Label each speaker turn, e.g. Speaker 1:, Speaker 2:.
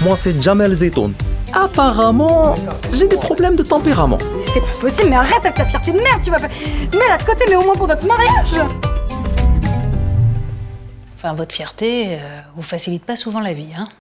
Speaker 1: Moi, c'est Jamel Zetoun. Apparemment, j'ai des problèmes de tempérament.
Speaker 2: C'est pas possible, mais arrête avec ta fierté de merde, tu vas pas. Mets-la de côté, mais au moins pour notre mariage
Speaker 3: Enfin, votre fierté euh, vous facilite pas souvent la vie, hein